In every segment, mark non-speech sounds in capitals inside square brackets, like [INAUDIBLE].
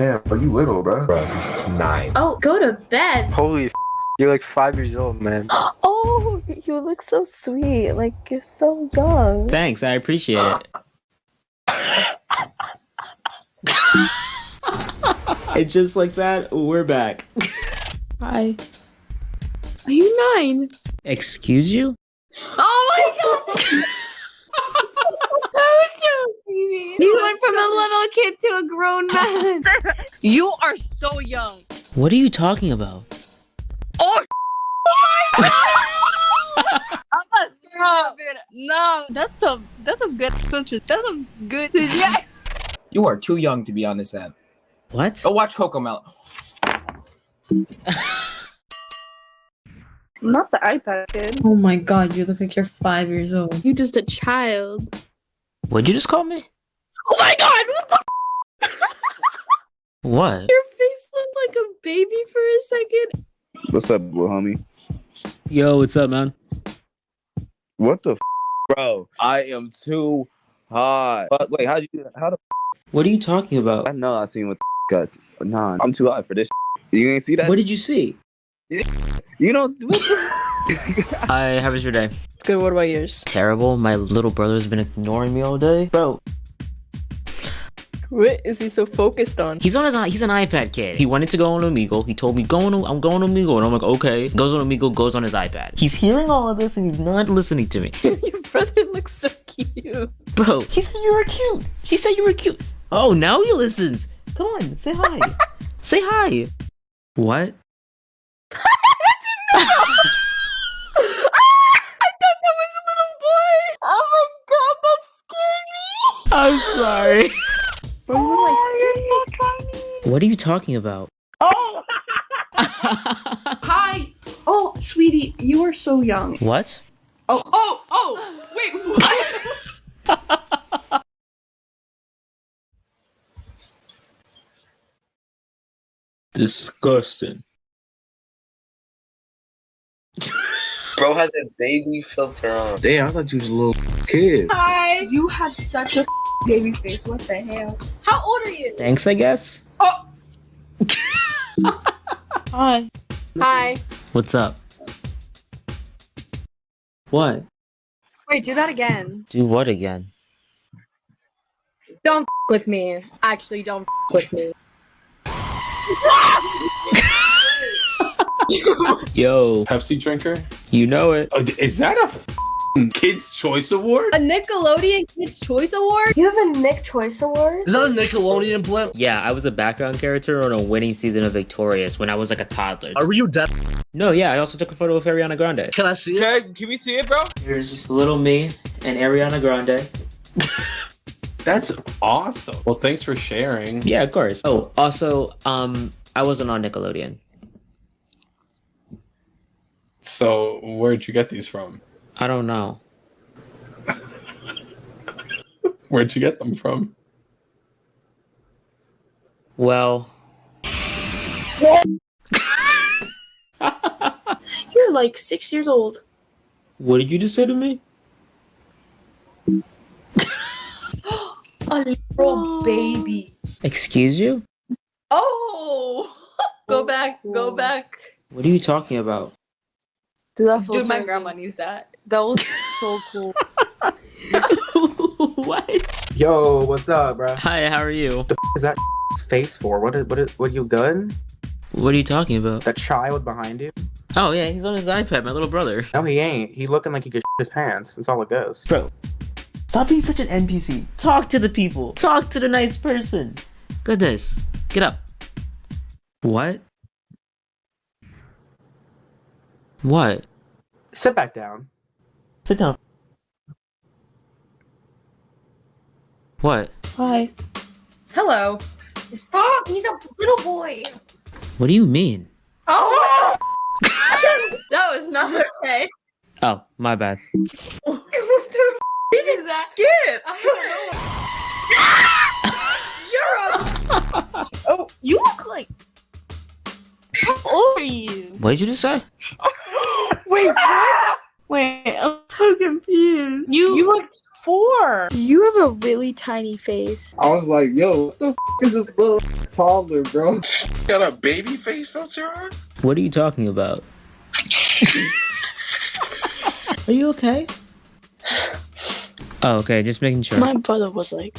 Damn, are you little, bro? Bro, he's nine. Oh, go to bed. Holy f- you're like five years old, man. [GASPS] Oh, you look so sweet. Like you're so young. Thanks, I appreciate it. [LAUGHS] and just like that, we're back. Hi. Are you nine? Excuse you? Oh my god! [LAUGHS] that was so baby. You went from a little kid to a grown [LAUGHS] man. You are so young. What are you talking about? Oh, Stop oh [LAUGHS] it. No, that's a that's a good country. That's a good. [LAUGHS] Yeah. You are too young to be on this app. What? Go watch Cocomelon. Not the iPad kid. Oh my god, you look like you're five years old. You're just a child. What'd you just call me? Oh my god, what the [LAUGHS] What? Your face looked like a baby for a second. What's up, little homie? Yo, what's up, man? What the f- bro? I am too hot. But wait, how you how the What are you talking about? I know I seen what guys. Nah, I'm too hot for this. You ain't see that? What did you see? You know what the- [LAUGHS] Hi, how was your day? It's good, what about yours? Terrible. My little brother's been ignoring me all day. Bro, What is he so focused on? he's on his he's an iPad kid. He wanted to go on Omegle. He told me going on, I'm going on Omegle, and I'm like, okay. Goes on Omegle, goes on his iPad. He's hearing all of this and he's not listening to me. [LAUGHS] Your brother looks so cute. Bro, he said you were cute. She said you were cute. Oh, now he listens. Come on, say hi. [LAUGHS] say hi. What? [LAUGHS] I didn't know. I thought that was a little boy. Oh my god, that scared me. I'm sorry. You're so tiny. What are you talking about? Oh. [LAUGHS] Hi. Oh, sweetie, you are so young. What? Oh, oh, oh. Wait, what? [LAUGHS] Disgusting. Bro has a baby filter on. Damn, I thought you was a little kid. Hi. You have such a baby face. What the hell? How old are you? Thanks, I guess. Oh. [LAUGHS] Hi. Hi. What's up? What? Wait, do that again. Do what again? Don't with me. Actually, don't with me. [LAUGHS] Yo, Pepsi drinker? you know it. Oh, is that a f***ing [LAUGHS] Kids Choice Award? A Nickelodeon Kids Choice Award? You have a Nick Choice Award? Is that a Nickelodeon blimp? Yeah, I was a background character on a winning season of Victorious when I was like a toddler. Are you dead? No, yeah, I also took a photo of Ariana Grande. Can I see it? Okay, can we see it, bro? Here's little me and Ariana Grande. [LAUGHS] That's awesome. Well, thanks for sharing. Yeah, of course. Oh, also, um, I wasn't on Nickelodeon. So, where'd you get these from? I don't know. Where'd you get them from? Well, [LAUGHS] You're like six years old. what did you just say to me? [GASPS] A little baby. Excuse you? Oh. [LAUGHS] Go back, go oh. back. What are you talking about? Dude, my grandma needs that. That was so cool. [LAUGHS] what? Yo, what's up, bro? Hi, how are you? The f- is that [LAUGHS] face for? What? Is, what? Is, what? You good? What are you talking about? That child behind you? Oh yeah, he's on his iPad, my little brother. No, he ain't. He looking like he could [LAUGHS] his pants. That's all it goes. Bro, stop being such an NPC. Talk to the people. Talk to the nice person. Goodness. Get up. What? What? Sit back down. Sit down. What? Hi. Hello. Stop. He's a little boy. What do you mean? Oh. [LAUGHS] that was not okay. Oh, my bad. [LAUGHS] what the f- is that? Skip. I don't know. [LAUGHS] You're a. Oh, you look like. How old are you? What did you just say? Wait, what? Wait, I'm so confused. You you look four. You have a really tiny face. I was like, yo, what the f- is this little toddler, bro? [LAUGHS] Got a baby face filter on? What are you talking about? [LAUGHS] Are you okay? Oh, okay, just making sure. My brother was like,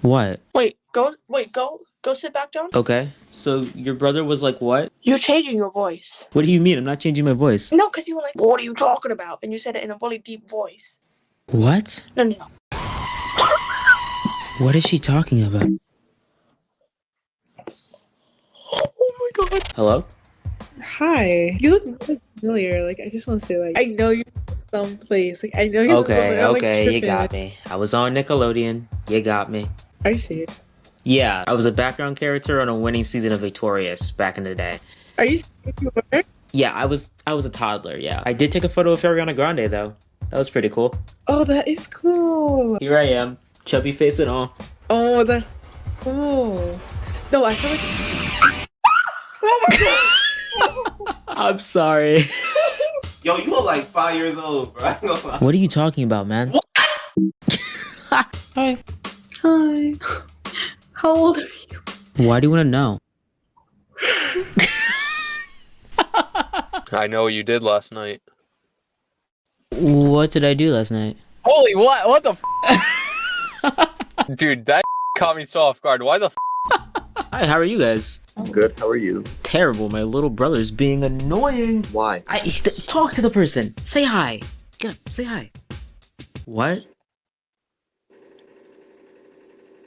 What? wait, go, wait, go, go sit back down. Okay. So your brother was like, what? You're changing your voice. What do you mean? I'm not changing my voice. No, because you were like, what are you talking about? And you said it in a really deep voice. What? No, no, no. What is she talking about? Oh my god. Hello? Hi. You look familiar. Like I just want to say, like I know you someplace. Like I know you. Okay, okay, you got me. I was on Nickelodeon. You got me. Are you serious? Yeah, I was a background character on a winning season of Victorious back in the day. Are you? serious? Yeah, I was I was a toddler, yeah. I did take a photo of Ariana Grande though. That was pretty cool. Oh, that is cool. Here I am, chubby face and all. Oh, that's cool. No, I feel like. [LAUGHS] oh my god. I'm sorry. Yo, you look like five years old, bro. [LAUGHS] I ain't gonna lie. What are you talking about, man? [LAUGHS] Hi. Hi. How old are you? Why do you want to know? [LAUGHS] I know what you did last night. What did I do last night? Holy what? What the? F- [LAUGHS] Dude, that [LAUGHS] caught me so off guard. Why the? F- Hi, how are you guys? I'm good. How are you? Terrible. My little brother's being annoying. Why? I st- talk to the person. Say hi. Get up. Say hi. What?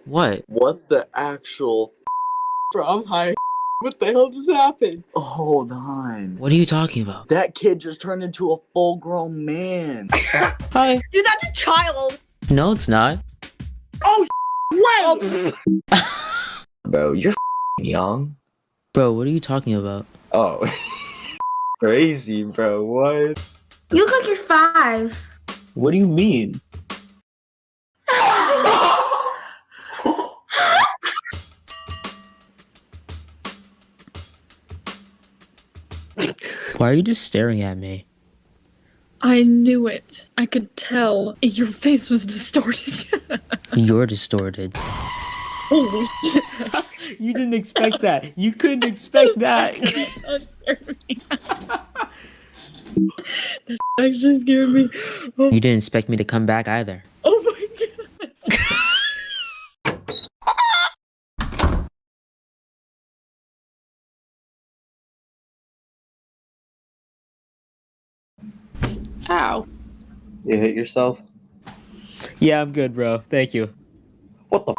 What? What the actual? [LAUGHS] Bro, I'm high. [LAUGHS] What the hell just happened? Hold on. What are you talking about? That kid just turned into a full-grown man. [LAUGHS] Hi. Dude, that's a child. No, it's not. Oh, wait. Oh. Bro, you're young. Bro, what are you talking about? Oh. Crazy, bro. What? You look like you're five. What do you mean? Why are you just staring at me? I knew it. I could tell. Your face was distorted. [LAUGHS] You're distorted. Holy shit. [LAUGHS] you didn't expect that. You couldn't expect [LAUGHS] that. that scared me. that actually scared me. Oh, You didn't expect me to come back either. oh Ow. You hit yourself? Yeah, I'm good, bro. Thank you. What the?